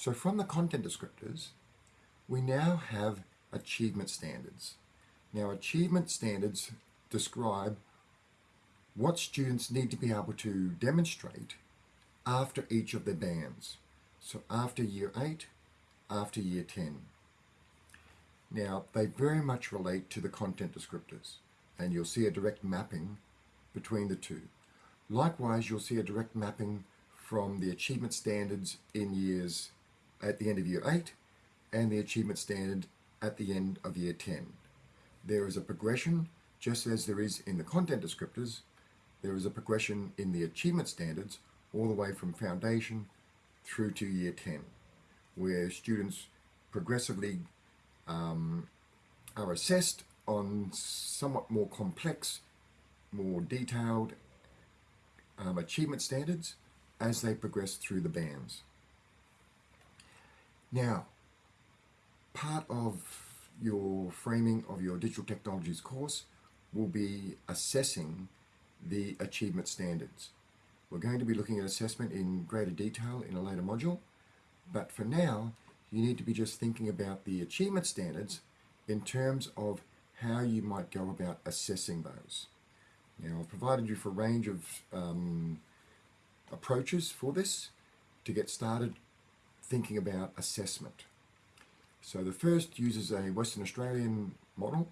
So from the content descriptors, we now have achievement standards. Now achievement standards describe what students need to be able to demonstrate after each of their bands. So after year 8, after year 10. Now they very much relate to the content descriptors and you'll see a direct mapping between the two. Likewise, you'll see a direct mapping from the achievement standards in years at the end of year 8 and the achievement standard at the end of year 10. There is a progression, just as there is in the content descriptors, there is a progression in the achievement standards all the way from foundation through to year 10, where students progressively um, are assessed on somewhat more complex, more detailed um, achievement standards as they progress through the bands. Now, part of your framing of your digital technologies course will be assessing the achievement standards. We're going to be looking at assessment in greater detail in a later module, but for now, you need to be just thinking about the achievement standards in terms of how you might go about assessing those. Now, I've provided you for a range of um, approaches for this to get started thinking about assessment. So the first uses a Western Australian model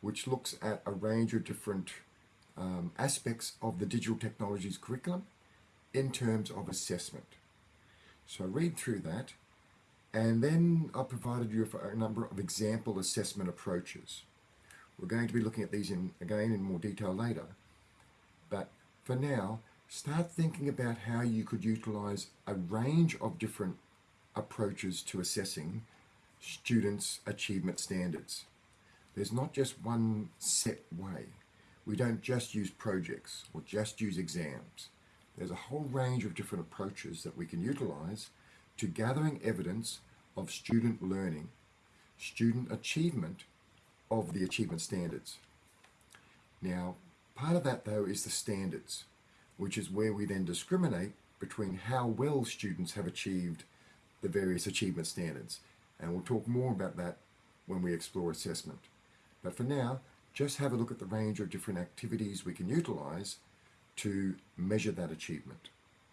which looks at a range of different um, aspects of the digital technologies curriculum in terms of assessment. So read through that and then I've provided you a number of example assessment approaches. We're going to be looking at these in, again in more detail later, but for now, start thinking about how you could utilize a range of different approaches to assessing students' achievement standards. There's not just one set way. We don't just use projects or just use exams. There's a whole range of different approaches that we can utilize to gathering evidence of student learning, student achievement of the achievement standards. Now, part of that though is the standards, which is where we then discriminate between how well students have achieved the various achievement standards. And we'll talk more about that when we explore assessment. But for now, just have a look at the range of different activities we can utilize to measure that achievement.